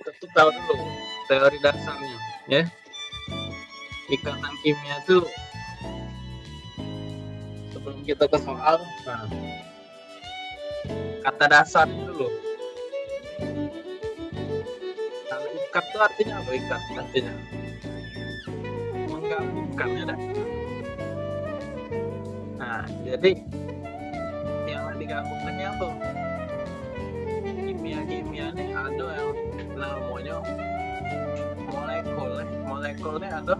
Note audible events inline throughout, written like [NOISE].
tuh tahu dulu teori dasarnya ya. Ikatan kimia tuh sebelum kita ke soal nah kata dasarnya dulu kalau ikat tuh artinya apa? Ikat artinya. Menggabungkan ya dah. nah jadi yang digabungkannya apa? Kimia-kimia ini ada yang namanya molekul molekulnya ada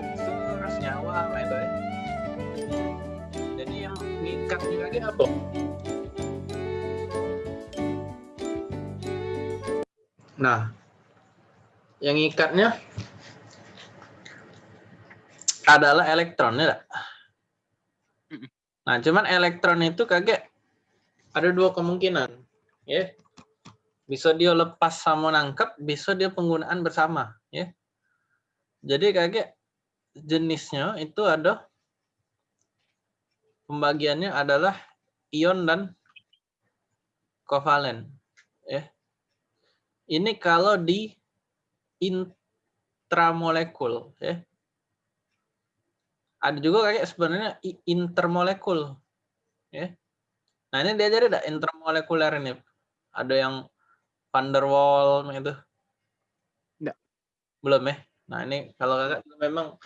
unsur senyawa nah itu ya jadi yang ngikat juga dia apa nah yang ngikatnya adalah elektron ya tak? Nah, cuman elektron itu kaget ada dua kemungkinan, ya. Bisa dia lepas sama nangkep, bisa dia penggunaan bersama, ya. Jadi kaget jenisnya itu ada pembagiannya adalah ion dan kovalen, ya. Ini kalau di intramolekul, ya ada juga kayak sebenarnya intermolekul ya nah ini diajari ada intermolekuler ini ada yang van der Waal itu Enggak. belum ya nah ini kalau kakak memang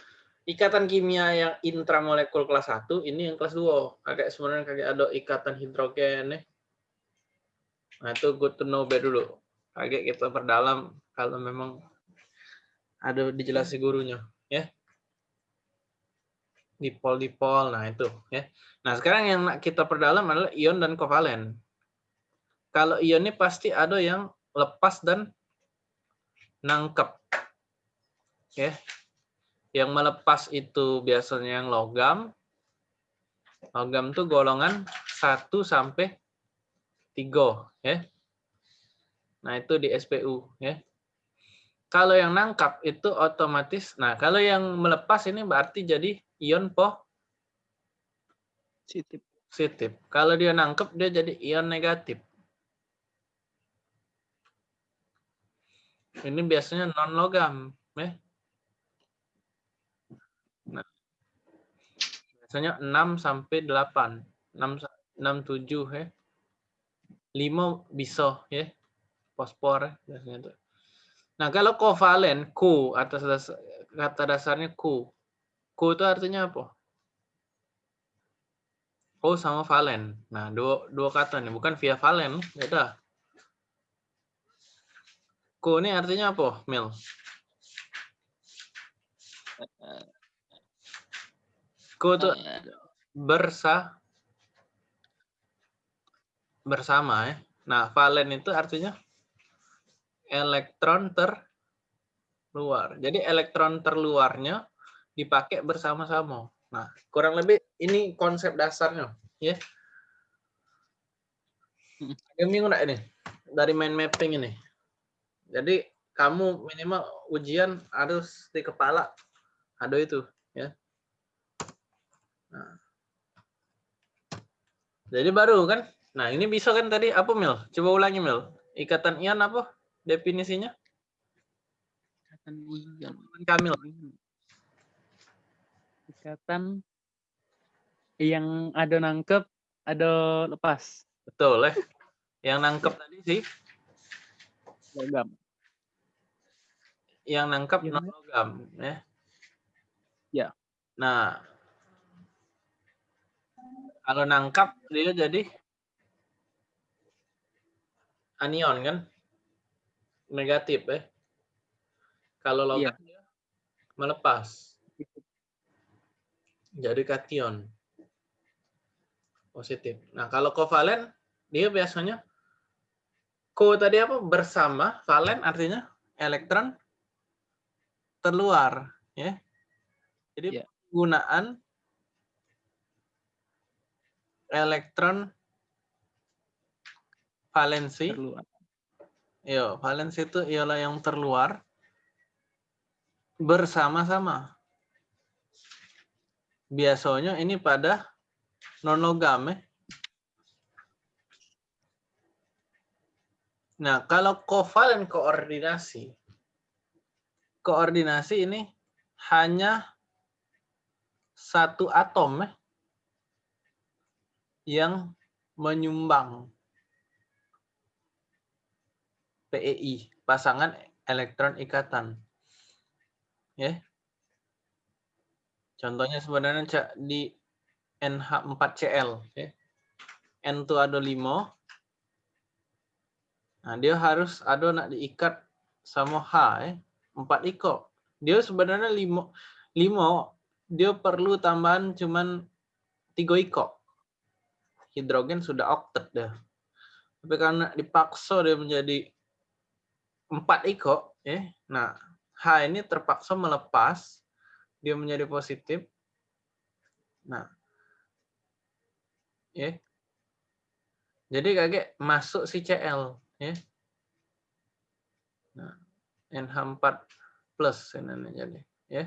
ikatan kimia yang intramolekul kelas 1 ini yang kelas 2 kakak sebenarnya kakak ada ikatan hidrogen ya nah itu good to know be dulu kakak kita perdalam kalau memang ada dijelasi gurunya ya dipol-dipol. Nah, itu ya. Nah, sekarang yang kita perdalam adalah ion dan kovalen. Kalau ion ini pasti ada yang lepas dan nangkep. Ya. Yang melepas itu biasanya yang logam. Logam itu golongan 1 sampai 3 ya. Nah, itu di SPU ya. Kalau yang nangkap itu otomatis. Nah, kalau yang melepas ini berarti jadi ion positif. positif. Kalau dia nangkep dia jadi ion negatif. Ini biasanya non logam, ya. Nah, biasanya 6 sampai 8, 6 6 7 ya. 5 bisa ya. Fosfor ya, biasanya tuh. Nah, kalau kovalen Q atas dasar, kata dasarnya Q. Q itu artinya apa? O sama valen. Nah, dua, dua kata nih, bukan via valen, beda. Q ini artinya apa, Mil? Q itu bersa bersama ya. Nah, valen itu artinya elektron terluar. Jadi elektron terluarnya dipakai bersama-sama. Nah, kurang lebih ini konsep dasarnya, ya. [LAUGHS] Enggak ini? Dari main mapping ini. Jadi kamu minimal ujian harus di kepala ada itu, ya. Nah. Jadi baru kan? Nah, ini bisa kan tadi apa Mil? Coba ulangi Mil. Ikatan ion apa? definisinya? Ikatan ion. Kamil. Ikatan yang ada nangkep, ada lepas. Betul, eh. Yang nangkep tadi sih logam. Yang nangkep Ya. non logam, ya. Ya. Nah, kalau nangkap dia jadi anion kan? negatif ya. Kalau logam Iya. dia melepas. Jadi kation. Positif. Nah, kalau kovalen dia biasanya ko tadi apa? Bersama, valen artinya elektron terluar, ya. Jadi Iya. penggunaan elektron valensi Terluar. Yo, valens itu ialah yang terluar bersama-sama. Biasanya ini pada non logam ya. Nah, kalau kovalen koordinasi, koordinasi ini hanya satu atom eh, yang menyumbang PEI, pasangan elektron ikatan. Ya. Contohnya sebenarnya di NH4Cl. Ya. N itu ada 5. Nah, dia harus ada nak diikat sama H. Ya. 4 iko. Dia sebenarnya 5, 5 dia perlu tambahan cuman 3 iko. Hidrogen sudah oktet dah. Tapi karena dipaksa dia menjadi 4 iko, ya. Nah, H ini terpaksa melepas dia menjadi positif. Nah, ya. Jadi kaget masuk si Cl, ya. Nah, NH4 plus ini jadi, ya.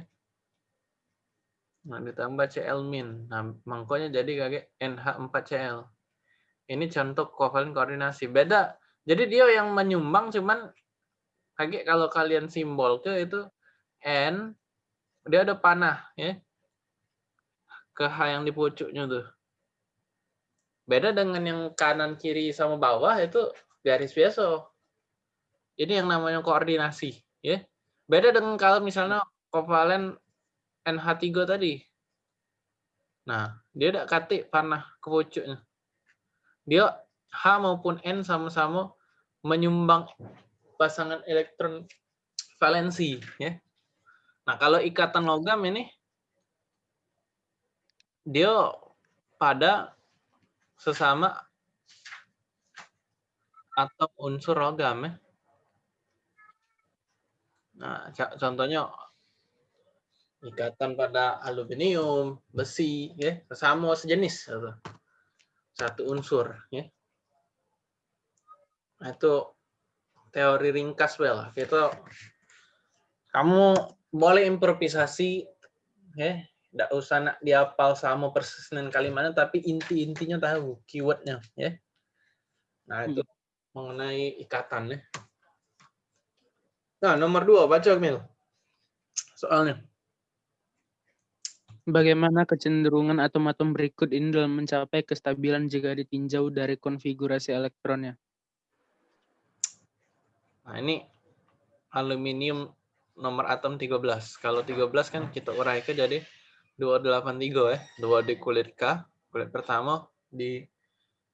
Nah, ditambah Cl min. Nah, mangkonya jadi kaget NH4Cl. Ini contoh kovalen koordinasi. Beda. Jadi dia yang menyumbang cuman kaget kalau kalian simbol ke itu N dia ada panah ya ke H yang di pucuknya tuh. Beda dengan yang kanan kiri sama bawah itu garis biasa. Ini yang namanya koordinasi ya. Beda dengan kalau misalnya kovalen NH3 tadi. Nah, dia tidak katik panah ke pucuknya. Dia H maupun N sama-sama menyumbang pasangan elektron valensi ya. Nah, kalau ikatan logam ini dia pada sesama atau unsur logam ya. Nah, contohnya ikatan pada aluminium, besi, ya, sesama sejenis satu unsur, ya. Nah, itu teori ringkas well. Kita kamu boleh improvisasi, ya, tidak usah nak diapal sama persis dengan kalimatnya, tapi inti-intinya tahu keywordnya, ya. Nah itu. Mengenai ikatan, ya. Nah nomor dua baca Mil. Soalnya. Bagaimana kecenderungan atom-atom berikut ini dalam mencapai kestabilan jika ditinjau dari konfigurasi elektronnya? Nah, ini aluminium nomor atom 13. Kalau 13 kan kita urai ke jadi 283 ya. Dua di kulit K, kulit pertama, di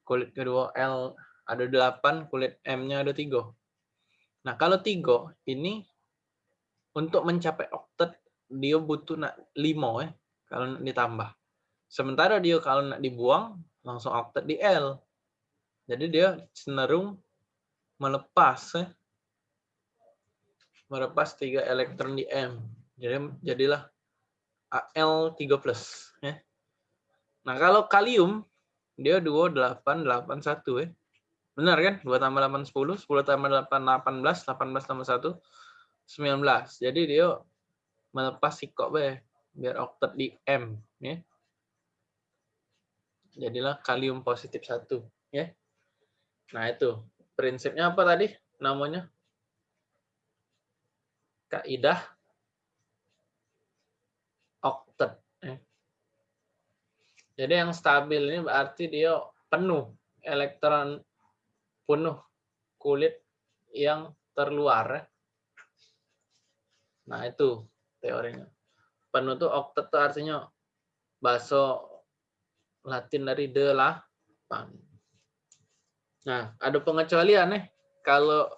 kulit kedua L ada 8, kulit M-nya ada 3. Nah, kalau 3 ini untuk mencapai oktet dia butuh 5 ya kalau nak ditambah. Sementara dia kalau nak dibuang langsung oktet di L. Jadi dia cenderung melepas ya. Melepas tiga elektron di M. Jadi jadilah Al3+. Ya. Nah kalau kalium dia 2881 ya. Benar kan? 2 tambah 8 10, 10 tambah 8 18, 18 tambah 1 19. Jadi dia melepas sikok be biar oktet di M ya. Jadilah kalium positif satu ya. Nah, itu. Prinsipnya apa tadi? Namanya kaidah oktet ya. Jadi yang stabil ini berarti dia penuh elektron penuh kulit yang terluar. Nah, itu teorinya penuh tuh oktet tuh artinya bahasa Latin dari delapan. Nah, ada pengecualian nih. Kalau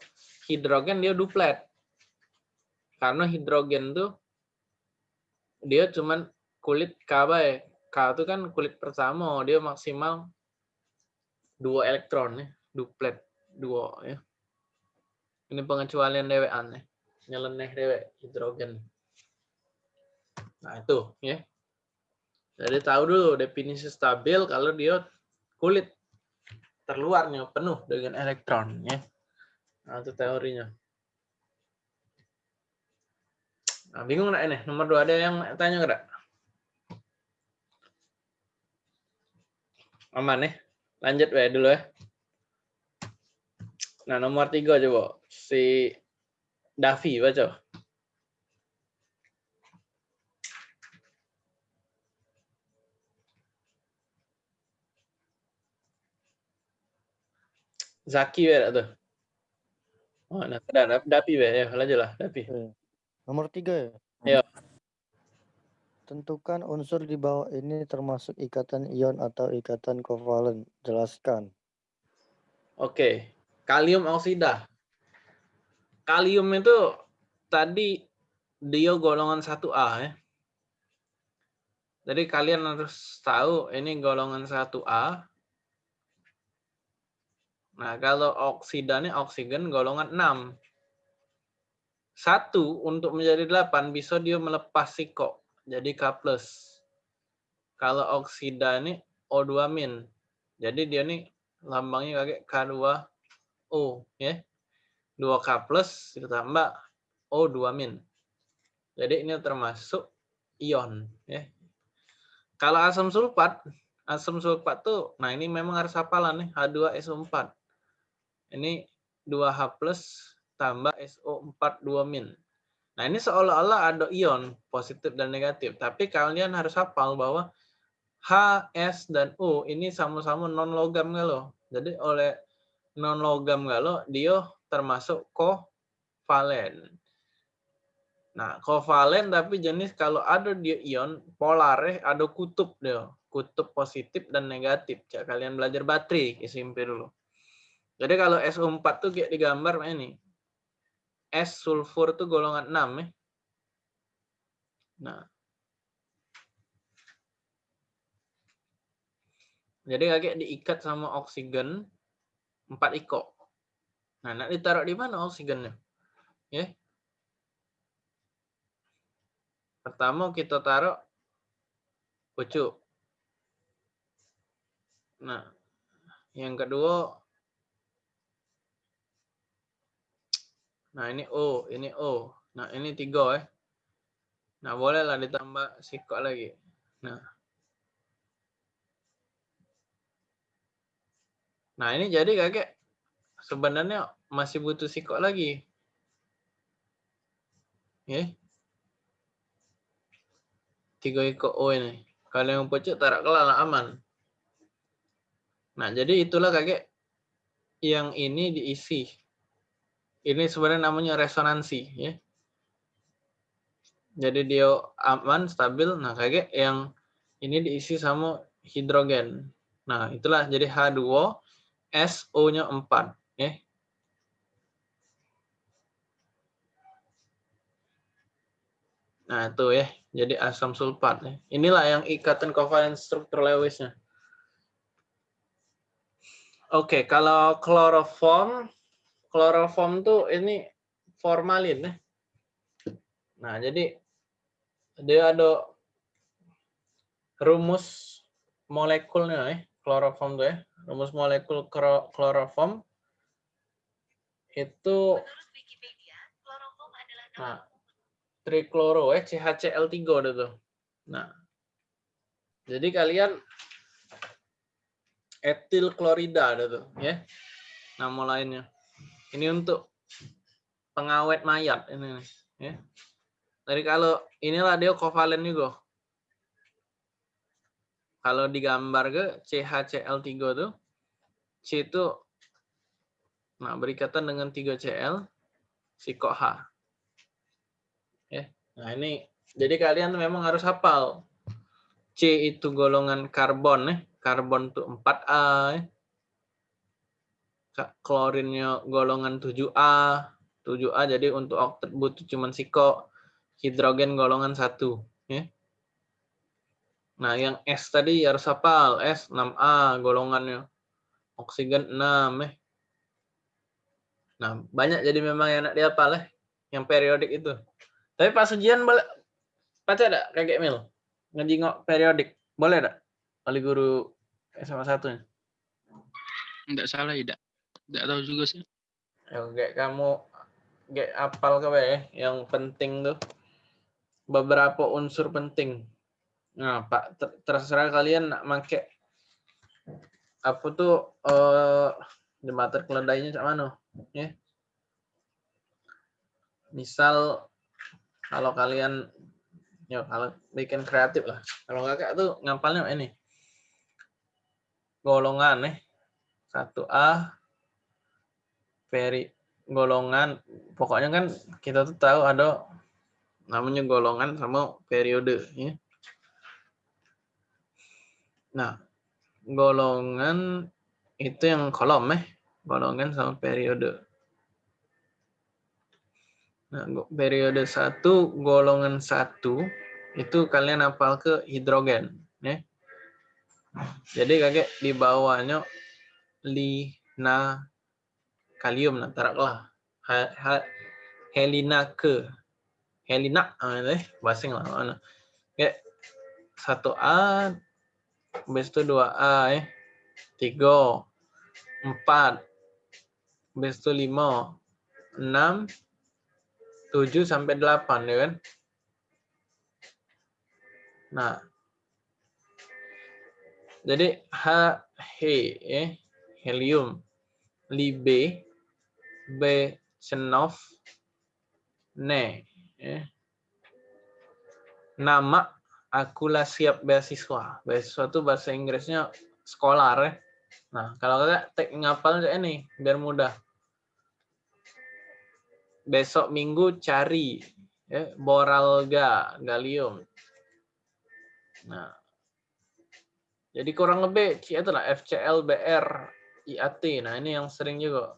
hidrogen dia duplet. Karena hidrogen tuh dia cuman kulit K ya. K itu kan kulit pertama, dia maksimal dua elektron ya, duplet dua ya. Ini pengecualian dewe aneh. Nyeleneh dewe hidrogen. Nah, itu ya. Jadi tahu dulu definisi stabil kalau dia kulit terluarnya penuh dengan elektron ya. Nah, itu teorinya. Nah, bingung nggak ini? Nomor dua ada yang tanya nggak? Aman nih. Lanjut ya dulu ya. Nah, nomor tiga coba. Si Davi, baca. Zaki ya tuh. Oh, nah, sudah Dapi ya, lanjut lah, Dapi. Nomor tiga ya. Iya. Tentukan unsur di bawah ini termasuk ikatan ion atau ikatan kovalen. Jelaskan. Oke, kalium oksida. Kalium itu tadi dia golongan 1A ya. Jadi kalian harus tahu ini golongan 1A. Nah, kalau oksida ini oksigen golongan 6. Satu untuk menjadi 8 bisa dia melepas siko jadi K+. Kalau oksida ini O2 min. Jadi dia nih lambangnya kayak K2O ya. 2K plus ditambah O2 min. Jadi ini termasuk ion ya. Kalau asam sulfat, asam sulfat tuh nah ini memang harus hafalan nih H2SO4. Ini 2H plus tambah SO4 2 min. Nah, ini seolah-olah ada ion positif dan negatif, tapi kalian harus hafal bahwa H, S, dan U ini sama-sama non-logam galo. Jadi oleh non-logam galo, dia termasuk kovalen. Nah, kovalen tapi jenis kalau ada dia ion polar, eh, ada kutub dia, kutub positif dan negatif. Cak kalian belajar baterai SMP dulu. Jadi kalau SO4 tuh kayak digambar ini. S sulfur itu golongan 6 ya. Nah. Jadi kayak diikat sama oksigen 4 iko. Nah, nak ditaruh di mana oksigennya? Ya. Pertama kita taruh pucuk. Nah, yang kedua Nah, ini O, ini O. Nah, ini tiga ya. Nah, bolehlah ditambah sikok lagi. Nah. Nah, ini jadi kakek sebenarnya masih butuh sikok lagi. Ya. Tiga ikut O ini. Kalau yang pucuk tarak kelala aman. Nah, jadi itulah kakek yang ini diisi ini sebenarnya namanya resonansi ya. Jadi dia aman, stabil. Nah, kayak yang ini diisi sama hidrogen. Nah, itulah jadi H2 SO-nya 4 ya. Nah, itu ya. Jadi asam sulfat ya. Inilah yang ikatan kovalen struktur Lewisnya. Oke, kalau kloroform kloroform tuh ini formalin ya. Nah, jadi dia ada rumus molekulnya ya, kloroform tuh ya. Rumus molekul kloroform itu nah, trikloro ya, CHCl3 udah tuh. Nah, jadi kalian etil klorida ada tuh ya. Nama lainnya. Ini untuk pengawet mayat ini ya. Jadi kalau inilah dia kovalen juga. Kalau digambar ke CHCl3 tuh C itu nah berikatan dengan 3Cl si H. Ya. Nah, ini jadi kalian memang harus hafal. C itu golongan karbon ya. Karbon tuh 4A ya klorinnya golongan 7A. 7A jadi untuk oktet butuh cuma siko. Hidrogen golongan 1. Ya. Nah, yang S tadi harus hafal. S 6A golongannya. Oksigen 6. Ya. Nah, banyak jadi memang yang nak dihafal ya. Yang periodik itu. Tapi pas ujian boleh baca ada kayak mil ngejingok periodik boleh tak oleh guru SMA satu nya Enggak salah tidak tidak tahu juga sih. Yang kayak kamu kayak apal ke ya, yang penting tuh beberapa unsur penting. Nah, Pak, ter terserah kalian nak make apa tuh eh jembatan keledainya cak mana? Ya. Misal kalau kalian ya kalau bikin kreatif lah. Kalau kakak tuh ngapalnya ini. Golongan nih. 1A peri golongan pokoknya kan kita tuh tahu ada namanya golongan sama periode ya. Nah, golongan itu yang kolom eh, golongan sama periode. Nah, periode satu golongan satu itu kalian hafal ke hidrogen, ya. Jadi kakek di bawahnya lina kalium nah taraklah helina ke helina ah, eh basing lah mana. Kayak satu A Habis itu 2A ya. 3, 4, habis itu 5, 6, 7 sampai 8 ya kan. Nah. Jadi H He ya, helium, Libe, B Chenov, Ne ya. Nama akulah siap beasiswa. Beasiswa itu bahasa Inggrisnya scholar ya. Nah, kalau kalian tek ngapal ini biar mudah. Besok minggu cari ya, boralga, gallium. Nah, jadi kurang lebih itu lah FCL, BR, IAT. Nah, ini yang sering juga.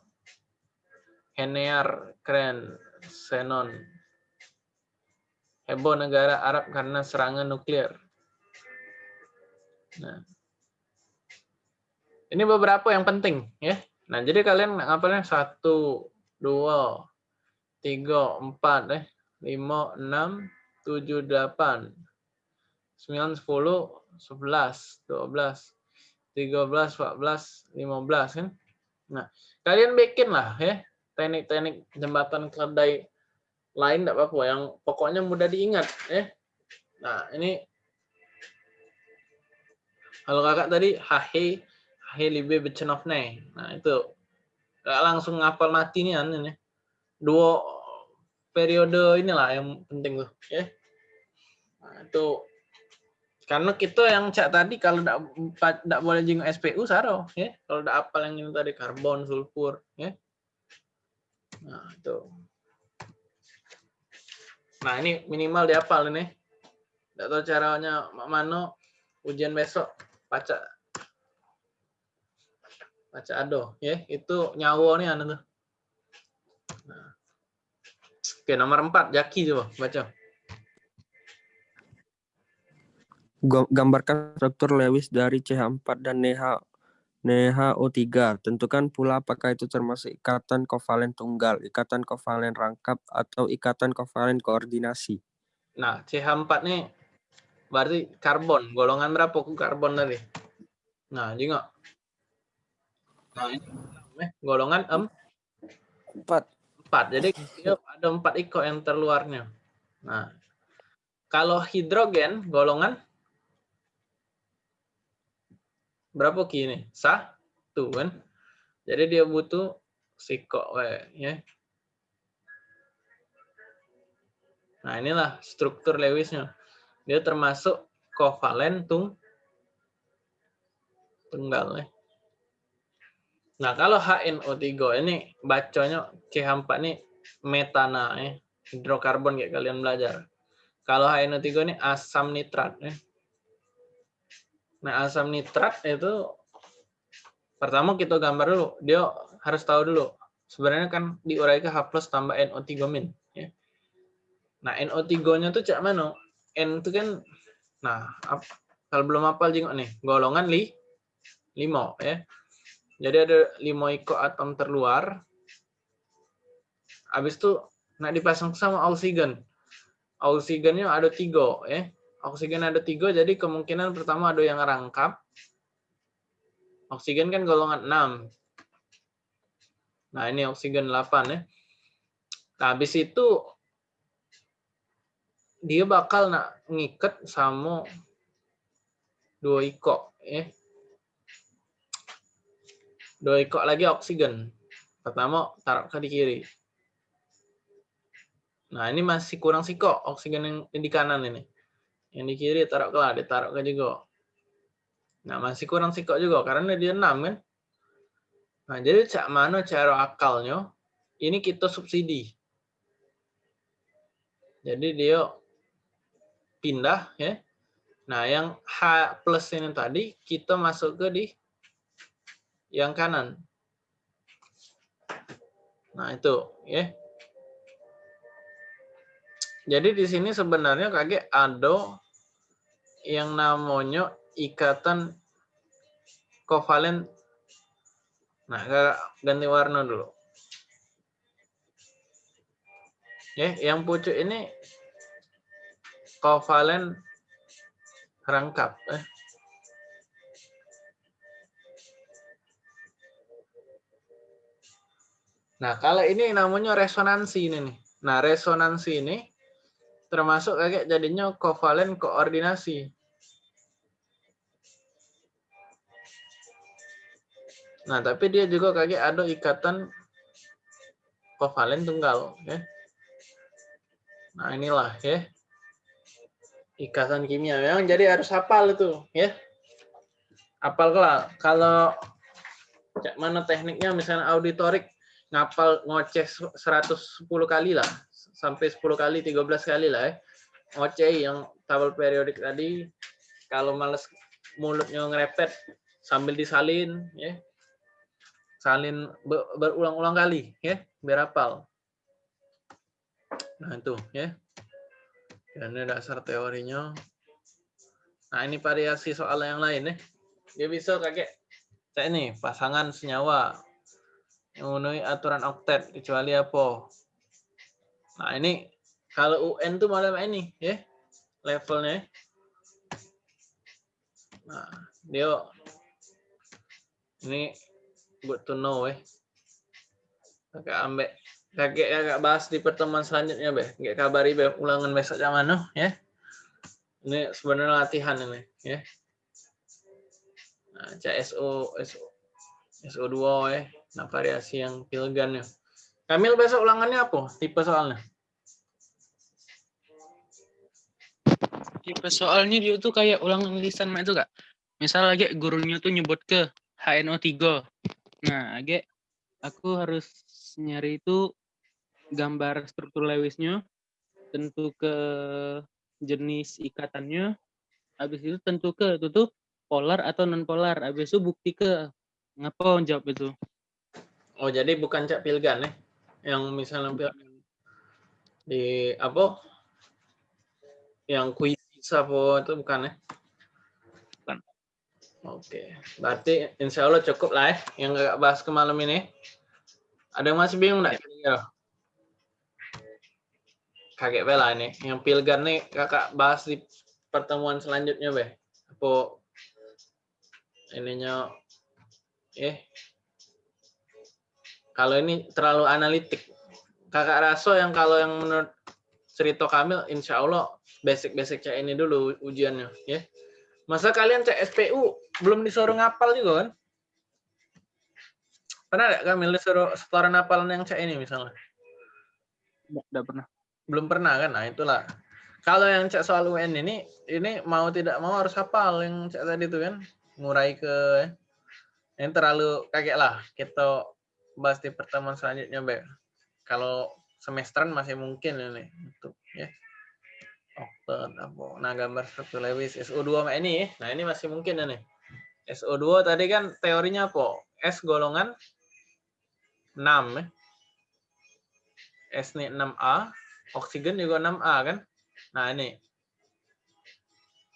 Henear, keren, xenon, heboh negara Arab karena serangan nuklir. Nah, ini beberapa yang penting ya. Nah, jadi kalian ngapalnya satu, dua, tiga, empat, eh, lima, enam, tujuh, delapan, sembilan, sepuluh, sebelas, dua belas, tiga belas, empat belas, lima belas kan. Nah, kalian bikin lah ya teknik-teknik jembatan keledai lain tidak apa-apa yang pokoknya mudah diingat ya. Nah ini. Kalau kakak tadi hahe hahe libe becenofne nah itu. Gak langsung ngapal mati nih ini. Dua periode inilah yang penting tuh ya. Nah, itu. Karena kita yang cak tadi kalau tidak tidak boleh jenguk SPU saro ya. Kalau tidak apal yang ini tadi karbon sulfur ya. Nah itu Nah, ini minimal dihafal ini. Tidak tahu caranya mana ujian besok. Baca. Baca ado. Ya itu nyawo nih anu tuh. Nah. oke nomor empat jaki coba baca. Gambarkan struktur Lewis dari CH4 dan NH NHO3 tentukan pula apakah itu termasuk ikatan kovalen tunggal ikatan kovalen rangkap atau ikatan kovalen koordinasi? Nah CH4 nih berarti karbon golongan berapa ku karbon tadi? Nah juga nah ini eh, golongan em? Empat. Empat jadi ada empat iko yang terluarnya. Nah kalau hidrogen golongan berapa kini satu kan jadi dia butuh siko ya nah inilah struktur Lewisnya dia termasuk kovalen tung tunggal ya. Nah, kalau HNO3 ini bacanya CH4 ini metana ya, hidrokarbon kayak kalian belajar. Kalau HNO3 ini asam nitrat ya. Nah, asam nitrat itu pertama kita gambar dulu. Dia harus tahu dulu. Sebenarnya kan diurai ke H tambah NO3 min. Ya. Nah, NO3-nya tuh cak mana? N itu kan, nah, kalau belum hafal jengok nih, golongan li, limo ya. Jadi ada limo iko atom terluar. Habis itu nak dipasang sama oksigen. Oksigennya ada tiga ya. Oksigen ada tiga, jadi kemungkinan pertama ada yang rangkap. Oksigen kan golongan 6. Nah, ini oksigen 8 ya. Nah, habis itu dia bakal nak ngikat sama dua iko ya. Dua iko lagi oksigen. Pertama, taruh ke di kiri. Nah, ini masih kurang siko oksigen yang di kanan ini. Yang di kiri taruh ke lah, ditaruh ke juga. Nah, masih kurang siko juga karena dia 6 kan. Nah, jadi cak mana cara akalnya? Ini kita subsidi. Jadi dia pindah ya. Nah, yang H plus ini tadi kita masuk ke di yang kanan. Nah, itu ya. Jadi di sini sebenarnya kakek ada yang namanya ikatan kovalen. Nah, ganti warna dulu. Ya, yang pucuk ini kovalen rangkap. Eh. Nah, kalau ini namanya resonansi ini nih. Nah, resonansi ini termasuk kayak jadinya kovalen koordinasi. Nah, tapi dia juga kayak ada ikatan kovalen tunggal, ya. Nah, inilah ya. Ikatan kimia. Memang jadi harus hafal itu, ya. Hafal. Kalau cak mana tekniknya misalnya auditorik ngapal ngoceh 110 kali lah sampai 10 kali 13 kali lah ya. Ngoceh yang tabel periodik tadi kalau males mulutnya ngerepet sambil disalin ya. Salin berulang-ulang kali ya biar hafal nah itu ya. Dan ini dasar teorinya. Nah ini variasi soal yang lain ya. Dia bisa kayak saya ini pasangan senyawa. Memenuhi aturan oktet kecuali apa. Nah ini kalau UN tuh malam ini ya levelnya. Nah dia ini good to know eh. Kakak ambek kakek kakak bahas di pertemuan selanjutnya be. Kakak kabari be ulangan besok jam mana ya. Ini sebenarnya latihan ini ya. Nah, CSO SO SO2 ya. Nah, variasi yang pilgan ya. Kamil besok ulangannya apa? Tipe soalnya? Tipe soalnya dia tuh kayak ulangan lisan itu kak. Misal lagi gurunya tuh nyebut ke HNO3. Nah, agak aku harus nyari itu gambar struktur Lewisnya, tentu ke jenis ikatannya, habis itu tentu ke itu tuh polar atau non polar, habis itu bukti ke ngapa jawab itu. Oh, jadi bukan cak pilgan ya? Yang misalnya pilgan di apa? Yang kuis apa itu bukan ya? Bukan. Oke, berarti insya Allah cukup lah ya yang gak bahas ke malam ini. Ada yang masih bingung nggak? Ya. Kaget bela ini. Yang pilgan nih kakak bahas di pertemuan selanjutnya be. Apa ininya eh kalau ini terlalu analitik. Kakak Raso yang kalau yang menurut cerita Kamil, insya Allah basic-basic cek ini dulu ujiannya. ya. Masa kalian cek SPU belum disuruh ngapal juga kan? Pernah nggak Kamil disuruh setoran hafalan yang cek ini misalnya? Tidak pernah. Belum pernah kan? Nah itulah. Kalau yang cek soal UN ini, ini mau tidak mau harus hafal yang cek tadi itu kan. Ngurai ke... Ini terlalu kaget lah. Kita bahas di pertemuan selanjutnya, Be. Kalau semesteran masih mungkin ini untuk ya. Oktet apa. Nah, gambar struktur Lewis SO2 sama ini. Nah, ini masih mungkin ini. SO2 tadi kan teorinya apa? S golongan 6 ya. S ini 6A, oksigen juga 6A kan? Nah, ini.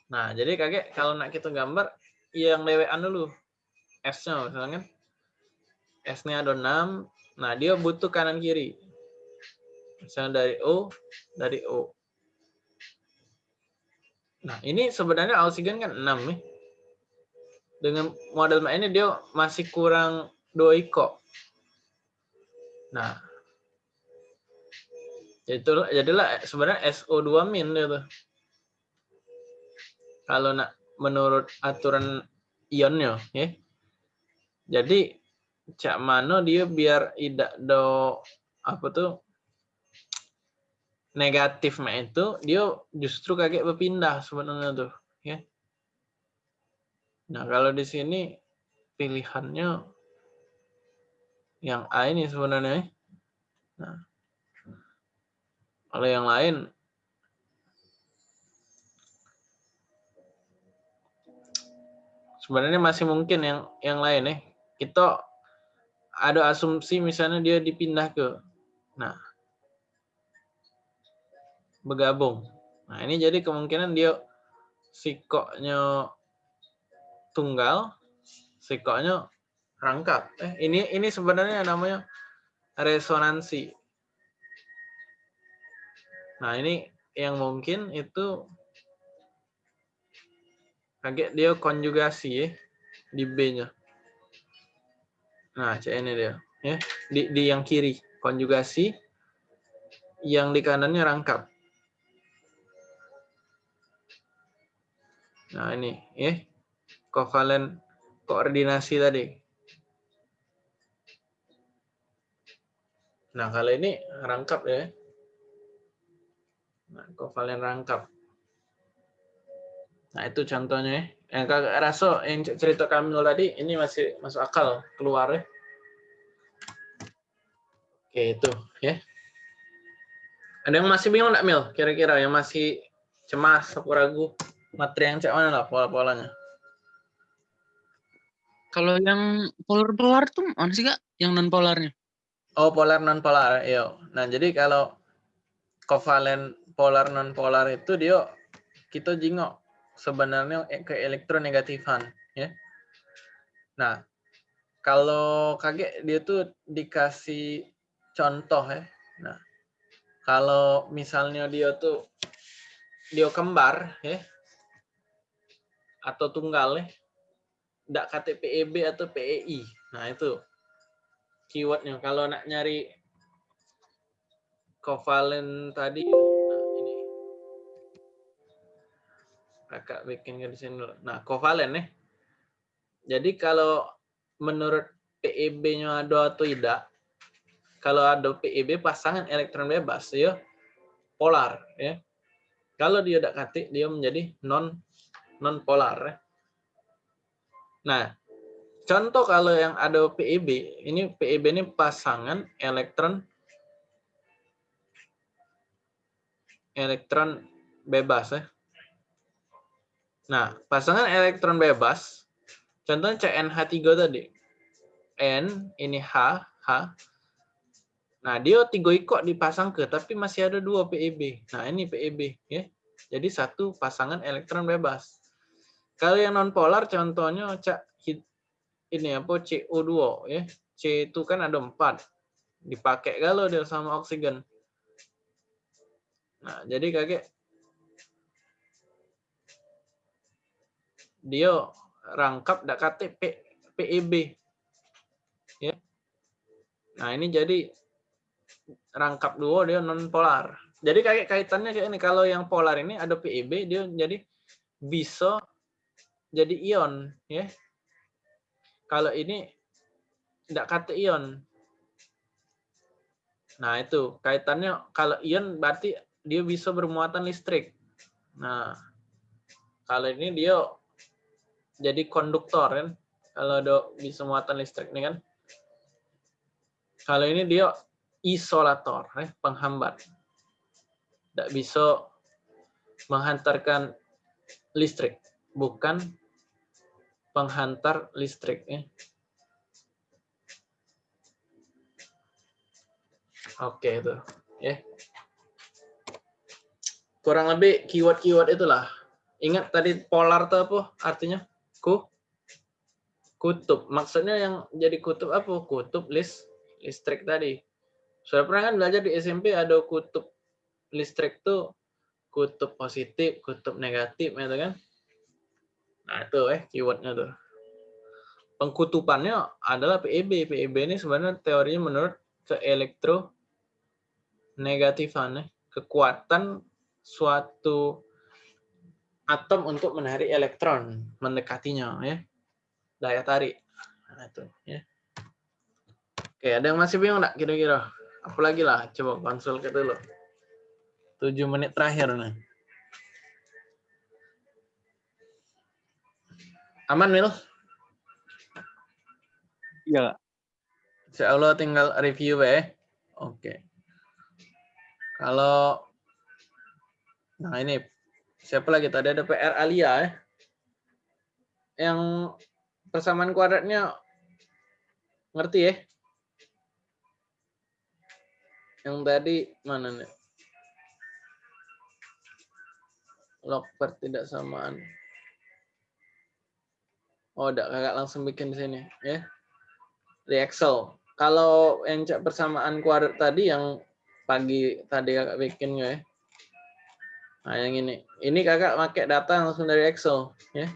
Nah, jadi kakek kalau nak kita gambar yang lewean dulu. S-nya misalnya kan S-nya ada 6. Nah, dia butuh kanan kiri. Misalnya dari O, dari O. Nah, ini sebenarnya oksigen kan 6 nih. Dengan model ini dia masih kurang 2 iko. Nah, itu jadilah sebenarnya SO2 min itu. Kalau nak menurut aturan ionnya, ya. Jadi cak mano dia biar tidak do apa tuh negatif mah itu dia justru kaget berpindah sebenarnya tuh ya nah kalau di sini pilihannya yang A ini sebenarnya nah kalau yang lain sebenarnya masih mungkin yang yang lain nih. Kita ada asumsi misalnya dia dipindah ke nah bergabung. Nah, ini jadi kemungkinan dia sikoknya tunggal, sikoknya rangkap. Eh, ini ini sebenarnya namanya resonansi. Nah, ini yang mungkin itu kaget dia konjugasi ya di B-nya. Nah, C ini dia ya. Di di yang kiri konjugasi yang di kanannya rangkap. Nah, ini ya. Kovalen koordinasi tadi. Nah, kalau ini rangkap ya. Nah, kovalen rangkap. Nah, itu contohnya ya. Yang kakak rasa yang cerita Kamil tadi ini masih masuk akal keluar ya. Oke, itu ya. Ada yang masih bingung enggak Mil? Kira-kira yang masih cemas atau ragu materi yang cek mana lah pola-polanya? Kalau yang polar-polar tuh mana sih kak? Yang non polarnya? Oh, polar non polar. Iya. Nah, jadi kalau kovalen polar non polar itu dia kita jingok sebenarnya ke elektronegatifan ya. Nah, kalau kaget dia tuh dikasih contoh ya. Nah, kalau misalnya dia tuh dia kembar ya atau tunggal ya, tidak KTPEB atau PEI. Nah, itu keywordnya. Kalau nak nyari kovalen tadi kakak bikin sini dulu. Nah, kovalen nih. Jadi kalau menurut PEB-nya ada atau tidak, kalau ada PEB pasangan elektron bebas ya polar ya. Kalau dia tidak katik dia menjadi non non polar ya. Nah, contoh kalau yang ada PEB, ini PEB ini pasangan elektron elektron bebas ya. Nah, pasangan elektron bebas, contohnya CNH3 tadi. N, ini H, H. Nah, dia tiga ikut dipasang ke, tapi masih ada dua PEB. Nah, ini PEB. ya. Jadi satu pasangan elektron bebas. Kalau yang nonpolar, contohnya cak ini apa CO2 ya. C itu kan ada empat. Dipakai kalau dia sama oksigen. Nah, jadi kakek dia rangkap dak KTP PEB. Ya. Nah, ini jadi rangkap dua dia non polar. Jadi kayak kaitannya kayak ini kalau yang polar ini ada PEB dia jadi bisa jadi ion ya. Kalau ini tidak kata ion. Nah, itu kaitannya kalau ion berarti dia bisa bermuatan listrik. Nah, kalau ini dia jadi konduktor kan? Kalau ada bisa muatan listrik ini kan? Kalau ini dia isolator eh, penghambat. Tidak bisa menghantarkan listrik. Bukan penghantar listrik ya. oke itu ya. Kurang lebih keyword-keyword itulah. Ingat tadi polar itu apa artinya ku kutub. Maksudnya yang jadi kutub apa? Kutub list listrik tadi. Sudah pernah kan belajar di SMP ada kutub listrik tuh kutub positif, kutub negatif gitu kan. Nah, itu eh keywordnya tuh. Pengkutupannya adalah PEB. PEB ini sebenarnya teorinya menurut ke elektro negatifan, kekuatan suatu atom untuk menarik elektron mendekatinya ya daya tarik nah, itu ya Oke, ada yang masih bingung nggak kira-kira? Apalagi lah, coba konsul ke dulu. 7 menit terakhir nih. Aman, Mil? Iya, Kak. Insya Allah tinggal review ya. Oke. Kalau nah ini siapa lagi tadi ada PR Alia ya. Yang persamaan kuadratnya ngerti ya? Yang tadi mana nih? Log per tidak samaan. Oh, udah kakak langsung bikin di sini ya. Di Excel. Kalau yang persamaan kuadrat tadi yang pagi tadi kakak bikin ya. Nah, yang ini. Ini kakak pakai data langsung dari Excel ya.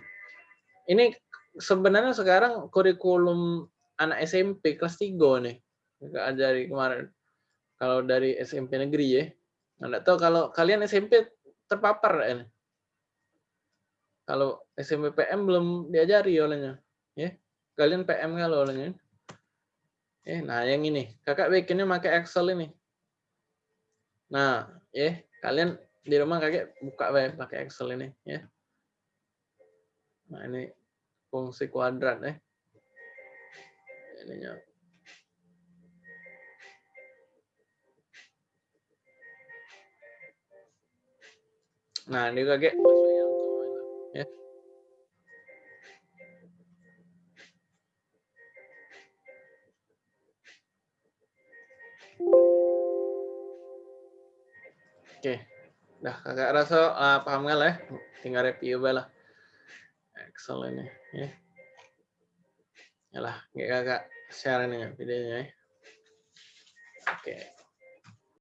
Ini sebenarnya sekarang kurikulum anak SMP kelas 3 nih. Kakak ajari kemarin. Kalau dari SMP negeri ya. Anda tahu kalau kalian SMP terpapar ini. Kalau SMP PM belum diajari olehnya. Ya. Kalian PM kalau olehnya. Eh, nah yang ini, kakak bikinnya pakai Excel ini. Nah, ya, kalian di rumah kakak buka web pakai Excel ini, ya. Nah ini fungsi kuadrat, ya. Ininya. Nah, ini kakak ya. Oke, dah kakak rasa uh, paham nggak lah ya? Tinggal review lah. Excel ini, ya. Yalah, kakak share ini videonya ya. Oke.